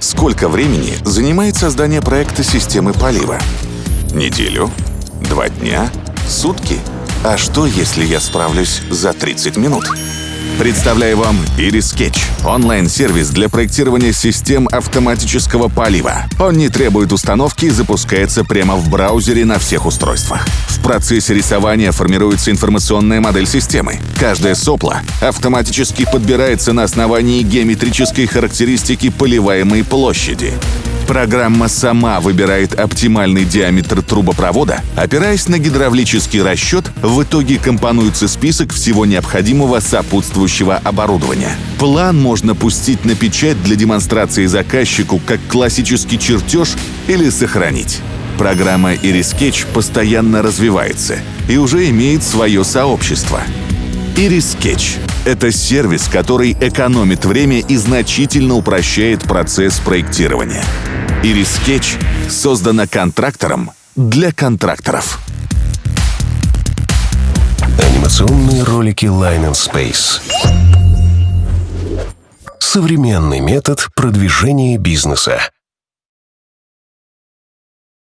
Сколько времени занимает создание проекта системы полива? Неделю? Два дня? Сутки? А что, если я справлюсь за 30 минут? Представляю вам Sketch – онлайн-сервис для проектирования систем автоматического полива. Он не требует установки и запускается прямо в браузере на всех устройствах. В процессе рисования формируется информационная модель системы. Каждое сопло автоматически подбирается на основании геометрической характеристики поливаемой площади. Программа сама выбирает оптимальный диаметр трубопровода, опираясь на гидравлический расчет, в итоге компонуется список всего необходимого сопутствующего оборудования. План можно пустить на печать для демонстрации заказчику как классический чертеж или сохранить. Программа Iris постоянно развивается и уже имеет свое сообщество. Iris — это сервис, который экономит время и значительно упрощает процесс проектирования. Iris Sketch создана контрактором для контракторов. Анимационные ролики Line and Space. Современный метод продвижения бизнеса.